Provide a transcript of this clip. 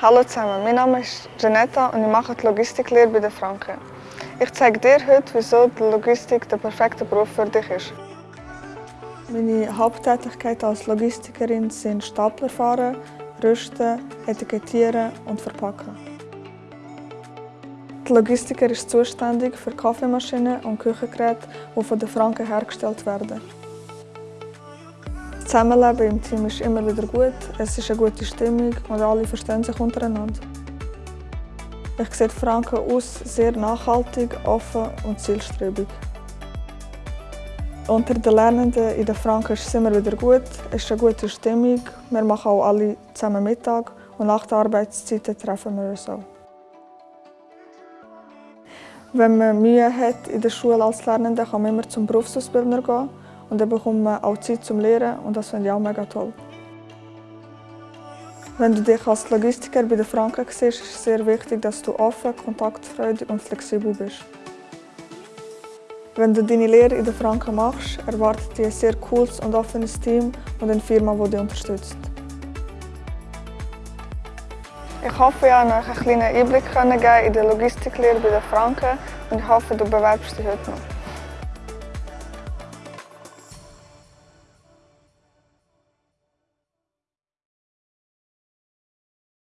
Hallo zusammen, mein Name ist Janetta und ich mache die Logistiklehre bei den Franken. Ich zeige dir heute, wieso die Logistik der perfekte Beruf für dich ist. Meine Haupttätigkeiten als Logistikerin sind Stapler fahren, rüsten, etikettieren und verpacken. Der Logistiker ist zuständig für Kaffeemaschinen und Küchengeräte, die von den Franken hergestellt werden. Das Zusammenleben im Team ist immer wieder gut, es ist eine gute Stimmung und alle verstehen sich untereinander. Ich sehe Franken aus sehr nachhaltig, offen und zielstrebig. Unter den Lernenden in den Franken ist es immer wieder gut, es ist eine gute Stimmung, wir machen auch alle zusammen Mittag und nach der Arbeitszeit treffen wir uns auch. Wenn man Mühe hat in der Schule als Lernende, kann man immer zum Berufsausbildner gehen und dann bekommt man auch Zeit zum Lehren und das finde ich auch mega toll. Wenn du dich als Logistiker bei den Franken siehst, ist es sehr wichtig, dass du offen, kontaktfreudig und flexibel bist. Wenn du deine Lehre in den Franken machst, erwartet dich ein sehr cooles und offenes Team und eine Firma, die dich unterstützt. Ich hoffe, ich konnte euch einen kleinen Einblick in die Logistiklehre bei den Franken und ich hoffe, du bewerbst dich heute noch.